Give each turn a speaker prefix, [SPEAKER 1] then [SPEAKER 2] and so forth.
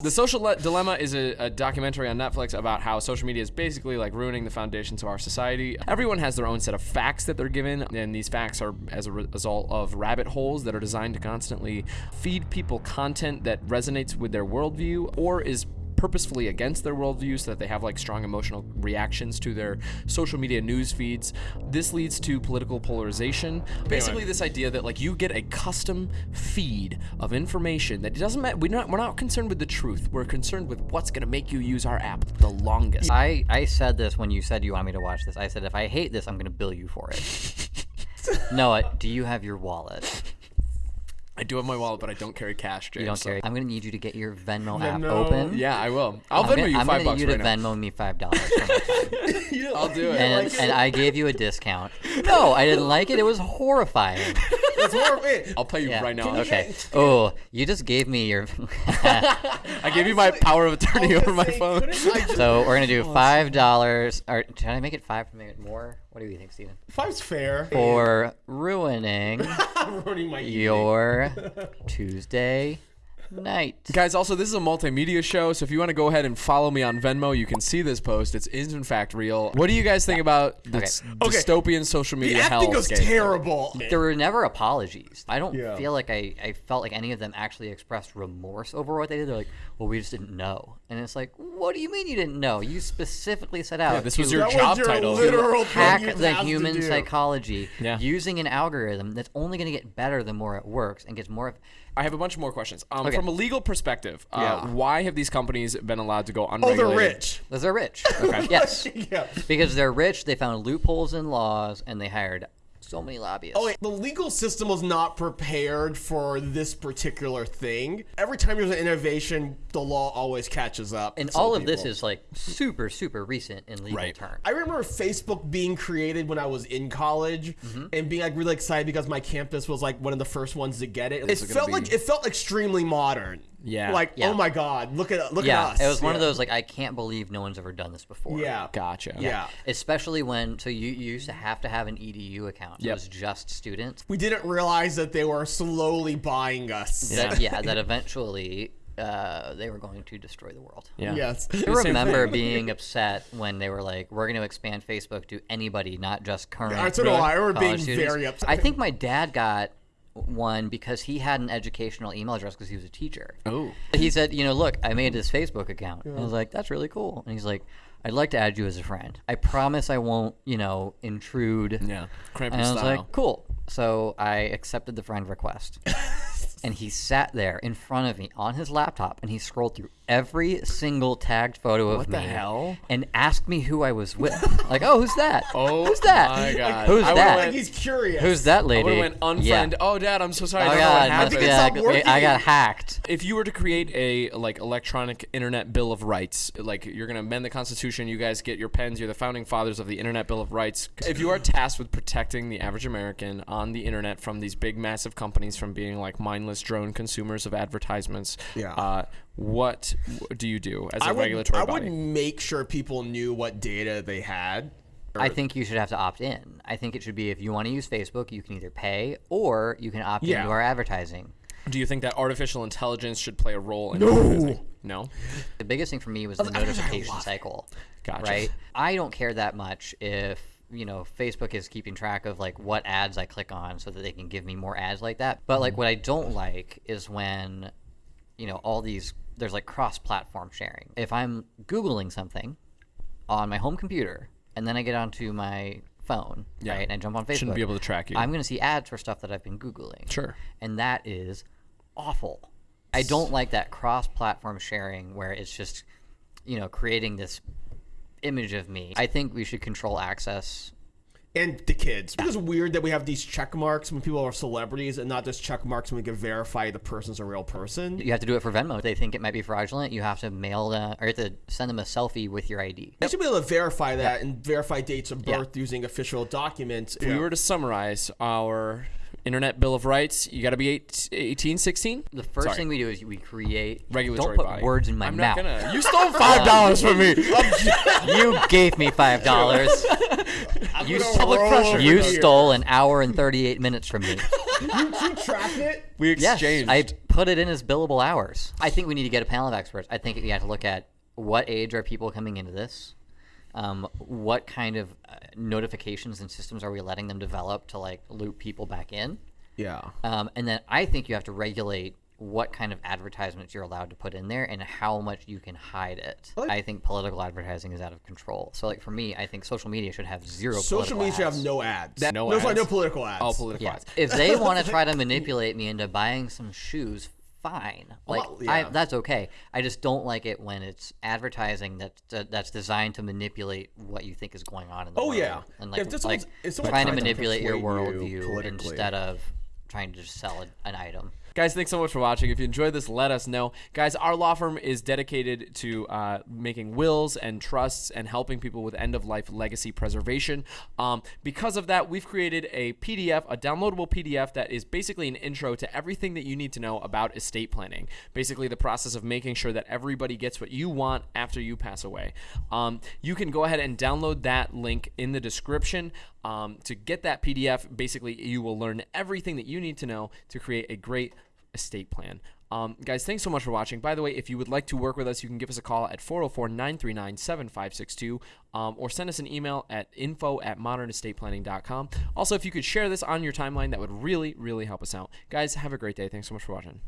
[SPEAKER 1] The Social Le- Dilemma is a, a documentary on Netflix about how social media is basically like ruining the foundations of our society. Everyone has their own set of facts that they're given, and these facts are as a re- result of rabbit holes that are designed to constantly feed people content that resonates with their worldview or is purposefully against their worldview so that they have like strong emotional reactions to their social media news feeds. This leads to political polarization. Basically, this idea that like you get a custom feed of information that doesn't matter. We're not we're not concerned with the truth. We're concerned with what's gonna make you use our app the longest.
[SPEAKER 2] I, I said this when you said you want me to watch this. I said if I hate this, I'm going to bill you for it. Noah, do you have your wallet?
[SPEAKER 1] I do have my wallet, but I don't carry cash, James.
[SPEAKER 2] You don't
[SPEAKER 1] so-
[SPEAKER 2] carry. I'm going to need you to get your Venmo, app open.
[SPEAKER 1] Yeah, I will. I'll
[SPEAKER 2] I'm
[SPEAKER 1] Venmo
[SPEAKER 2] gonna,
[SPEAKER 1] you
[SPEAKER 2] I'm
[SPEAKER 1] five
[SPEAKER 2] gonna
[SPEAKER 1] bucks
[SPEAKER 2] need you
[SPEAKER 1] right
[SPEAKER 2] to
[SPEAKER 1] now.
[SPEAKER 2] Venmo me five dollars. for my time.
[SPEAKER 1] I'll do it.
[SPEAKER 2] and, and I gave you a discount. No, I didn't like it. It was horrifying.
[SPEAKER 3] That's horrible.
[SPEAKER 1] I'll pay you
[SPEAKER 2] Yeah.
[SPEAKER 1] right now.
[SPEAKER 2] Okay. Oh, you just gave me your.
[SPEAKER 1] I gave you my power of attorney over my phone.
[SPEAKER 2] so we're gonna do five dollars. Or should I make it five to make it more? What do you think, Steven?
[SPEAKER 3] Five's fair.
[SPEAKER 2] For ruining
[SPEAKER 3] ruining my
[SPEAKER 2] your Tuesday night.
[SPEAKER 1] Guys, also this is a multimedia show, so if you want to go ahead and follow me on Venmo, you can see this post. It's is in fact real. What do you guys think about this
[SPEAKER 3] Okay.
[SPEAKER 1] dystopian social media
[SPEAKER 3] The
[SPEAKER 1] media
[SPEAKER 3] acting was terrible.
[SPEAKER 2] There were never apologies. I don't
[SPEAKER 3] Yeah.
[SPEAKER 2] feel like I, I felt like any of them actually expressed remorse over what they did. They're like, well, we just didn't know. And it's like, what do you mean you didn't know? You specifically set out
[SPEAKER 1] Yeah, this
[SPEAKER 2] to
[SPEAKER 1] was your
[SPEAKER 3] That
[SPEAKER 1] job
[SPEAKER 3] was your
[SPEAKER 1] title.
[SPEAKER 3] literal thing
[SPEAKER 2] hack the
[SPEAKER 3] have to
[SPEAKER 2] human psychology
[SPEAKER 1] Yeah.
[SPEAKER 2] using an algorithm that's only going to get better the more it works and gets more.
[SPEAKER 1] I have a bunch more questions. Um,
[SPEAKER 2] Okay.
[SPEAKER 1] From a legal perspective, uh,
[SPEAKER 3] Yeah.
[SPEAKER 1] why have these companies been allowed to go
[SPEAKER 3] Oh,
[SPEAKER 1] unregulated?
[SPEAKER 3] they're rich.
[SPEAKER 2] Because they're rich. Yes.
[SPEAKER 3] yeah.
[SPEAKER 2] Because they're rich, they found loopholes in laws, and they hired so many lobbyists.
[SPEAKER 3] Oh, wait, the legal system was not prepared for this particular thing. Every time there's an innovation, the law always catches up.
[SPEAKER 2] and all of this is like super, super recent in legal
[SPEAKER 1] Right.
[SPEAKER 2] terms.
[SPEAKER 3] I remember Facebook being created when I was in college
[SPEAKER 2] Mm-hmm.
[SPEAKER 3] and being like really excited because my campus was like one of the first ones to get it. It
[SPEAKER 1] is gonna
[SPEAKER 3] felt
[SPEAKER 1] be-
[SPEAKER 3] like it felt extremely modern.
[SPEAKER 1] Yeah.
[SPEAKER 3] Like
[SPEAKER 2] Yeah.
[SPEAKER 3] oh my god, look at look
[SPEAKER 2] yeah,
[SPEAKER 3] at us.
[SPEAKER 2] it was one of those like I can't believe no one's ever done this before.
[SPEAKER 3] Yeah.
[SPEAKER 1] Gotcha.
[SPEAKER 3] Yeah.
[SPEAKER 2] Especially when so you, you used to have to have an EDU account.
[SPEAKER 1] Yep.
[SPEAKER 2] It was just students.
[SPEAKER 3] We didn't realize that they were slowly buying us.
[SPEAKER 2] That, yeah, that eventually uh, they were going to destroy the world.
[SPEAKER 1] Yeah.
[SPEAKER 3] Yes.
[SPEAKER 2] I remember being upset when they were like, "We're going to expand Facebook to anybody, not just current."
[SPEAKER 3] I don't know. I remember being
[SPEAKER 2] students."
[SPEAKER 3] very upset.
[SPEAKER 2] I think my dad got one because he had an educational email address because he was a teacher.
[SPEAKER 1] Oh.
[SPEAKER 2] He said, "You know, look, I made this Facebook account." And I was like, "That's really cool." And he's like, "I'd like to add you as a friend. I promise I won't, you know, intrude."
[SPEAKER 1] Yeah. Krampus
[SPEAKER 2] And I was
[SPEAKER 1] style.
[SPEAKER 2] like, "Cool." So I accepted the friend request. and he sat there in front of me on his laptop and he scrolled through every single tagged photo of
[SPEAKER 1] What
[SPEAKER 2] me
[SPEAKER 1] the hell?
[SPEAKER 2] and asked me who I was with. like, "Oh, who's that?
[SPEAKER 1] Oh
[SPEAKER 2] who's that?
[SPEAKER 1] my God.
[SPEAKER 2] Who's
[SPEAKER 1] I would've
[SPEAKER 2] that?
[SPEAKER 3] like he's curious.
[SPEAKER 2] Who's that lady?"
[SPEAKER 1] would have went
[SPEAKER 2] Yeah.
[SPEAKER 1] unfriend. Oh, Dad, I'm so sorry.
[SPEAKER 2] Oh
[SPEAKER 1] I don't know what
[SPEAKER 2] God,
[SPEAKER 1] happened.
[SPEAKER 2] must-
[SPEAKER 3] think it
[SPEAKER 2] yeah,
[SPEAKER 3] stopped
[SPEAKER 2] I,
[SPEAKER 3] working.
[SPEAKER 2] I got hacked.
[SPEAKER 1] if you were to create a like electronic internet bill of rights like you're going to amend the constitution you guys get your pens you're the founding fathers of the internet bill of rights if you are tasked with protecting the average american on the internet from these big massive companies from being like mindless drone consumers of advertisements
[SPEAKER 3] Yeah.
[SPEAKER 1] uh, what do you do as a
[SPEAKER 3] I would,
[SPEAKER 1] regulatory
[SPEAKER 3] I
[SPEAKER 1] body
[SPEAKER 3] would make sure people knew what data they had.
[SPEAKER 2] I think you should have to opt in. I think it should be if you want to use Facebook, you can either pay or you can opt
[SPEAKER 3] Yeah.
[SPEAKER 2] into our advertising.
[SPEAKER 1] do you think that artificial intelligence should play a role in advertising? no
[SPEAKER 2] The biggest thing for me was the notification cycle.
[SPEAKER 1] Gotcha.
[SPEAKER 2] Right? I don't care that much if, you know, Facebook is keeping track of like what ads I click on so that they can give me more ads like that. But like what I don't like is when, you know, all these there's like cross platform sharing. If I'm Googling something on my home computer and then I get onto my phone,
[SPEAKER 1] Yeah.
[SPEAKER 2] right, and I jump on Facebook,
[SPEAKER 1] Shouldn't be able to track you.
[SPEAKER 2] I'm going to see ads for stuff that I've been Googling.
[SPEAKER 1] Sure.
[SPEAKER 2] And that is awful. I don't like that cross platform sharing where it's just, you know, creating this image of me. I think we should control access.
[SPEAKER 3] And the kids. It's just weird that we have these check marks when people are celebrities and not just check marks when we can verify the person's a real person.
[SPEAKER 2] You have to do it for Venmo. If they think it might be fraudulent, you have to mail the, or you have to send them a selfie with your ID.
[SPEAKER 3] You should be able to verify that and verify dates of
[SPEAKER 2] Yeah.
[SPEAKER 3] birth using official documents.
[SPEAKER 1] if we were to summarize our internet bill of rights you got to be eight, 18 16
[SPEAKER 2] The first
[SPEAKER 1] Sorry.
[SPEAKER 2] thing we do is we create.
[SPEAKER 1] regulatory
[SPEAKER 2] Don't put
[SPEAKER 1] body.
[SPEAKER 2] words in my
[SPEAKER 1] I'm
[SPEAKER 2] mouth.
[SPEAKER 1] not gonna. You stole five um, dollars from me.
[SPEAKER 2] you gave me five dollars. you
[SPEAKER 3] gonna
[SPEAKER 2] public pressure. You stole an hour and thirty-eight minutes from me.
[SPEAKER 3] you, you track it.
[SPEAKER 1] We exchanged. Yes.
[SPEAKER 2] I put it in as billable hours. I think we need to get a panel of experts. I think we have to look at what age are people coming into this, um, what kind of uh, notifications and systems are we letting them develop to like loop people back in,
[SPEAKER 3] Yeah.
[SPEAKER 2] um, and then I think you have to regulate what kind of advertisements you're allowed to put in there and how much you can hide it. I think political advertising is out of control. So like for me, I think social media should have zero.
[SPEAKER 3] Social media should have no ads.
[SPEAKER 1] That- no
[SPEAKER 3] no, sorry, no political ads.
[SPEAKER 1] all political
[SPEAKER 2] Yeah.
[SPEAKER 1] ads.
[SPEAKER 2] If they want to try to manipulate me into buying some shoes, fine. Oh, like
[SPEAKER 3] Well,
[SPEAKER 2] I, that's okay. I just don't like it when it's advertising that's that's designed to manipulate what you think is going on in the
[SPEAKER 3] Oh,
[SPEAKER 2] world.
[SPEAKER 3] yeah.
[SPEAKER 2] and like,
[SPEAKER 3] If
[SPEAKER 2] like trying to
[SPEAKER 3] trying to
[SPEAKER 2] manipulate your
[SPEAKER 3] persuade you
[SPEAKER 2] worldview instead of trying to just sell an item.
[SPEAKER 1] Guys, thanks so much for watching. If you enjoyed this, let us know. Guys, our law firm is dedicated to uh, making wills and trusts and helping people with end of life legacy preservation. Um, because of that, we've created a PDF, a downloadable PDF that is basically an intro to everything that you need to know about estate planning. Basically, the process of making sure that everybody gets what you want after you pass away. Um, you can go ahead and download that link in the description. Um, to get that PDF, basically, you will learn everything that you need to know to create a great estate plan. Um, guys, thanks so much for watching. By the way, if you would like to work with us, you can give us a call at 404 939 7562 or send us an email at info at modernestateplanning.com. Also, if you could share this on your timeline, that would really, really help us out. Guys, have a great day. Thanks so much for watching.